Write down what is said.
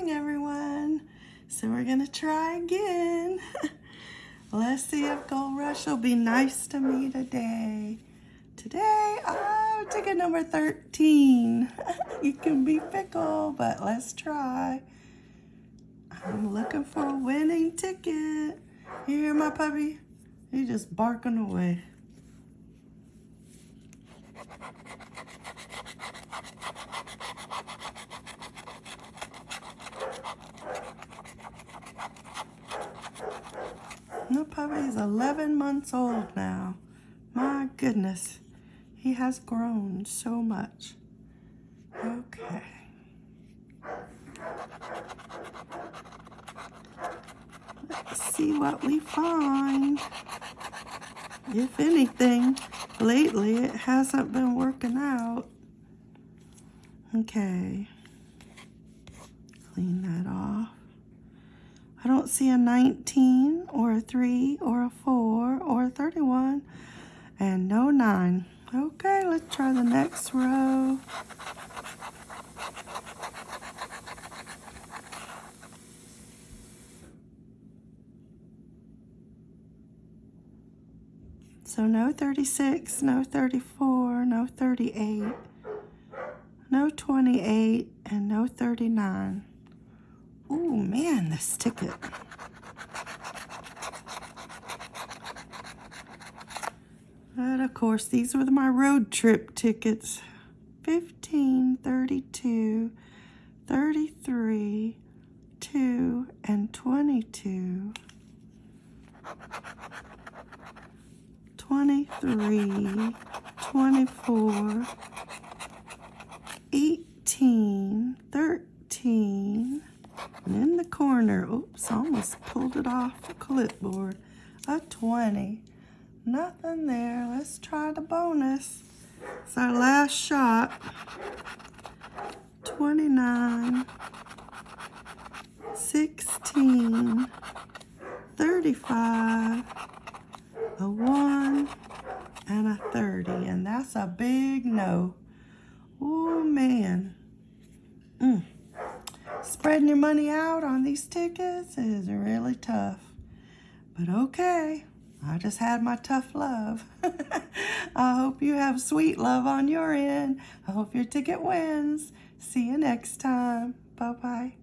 morning, everyone. So we're gonna try again. Let's see if Gold Rush will be nice to me today. Today, oh, ticket number 13. you can be fickle, but let's try. I'm looking for a winning ticket. You hear my puppy? He's just barking away. The puppy's 11 months old now. My goodness, he has grown so much. Okay. Let's see what we find. If anything, lately it hasn't been working out. Okay. Clean that off. I don't see a 19 or a 3 or a 4 or a 31 and no 9. Okay, let's try the next row. So no 36, no 34, no 38, no 28, and no 39. Oh man, this ticket. But of course, these were my road trip tickets. 15, 32, 33, 2, and 22. 23, 24, 18, 13, and in the corner, oops, almost pulled it off the clipboard, a 20. Nothing there. Let's try the bonus. It's our last shot. 29, 16, 35, a 1, and a 30. And that's a big no. Oh, man. Mm. Spreading your money out on these tickets is really tough. But okay, I just had my tough love. I hope you have sweet love on your end. I hope your ticket wins. See you next time. Bye-bye.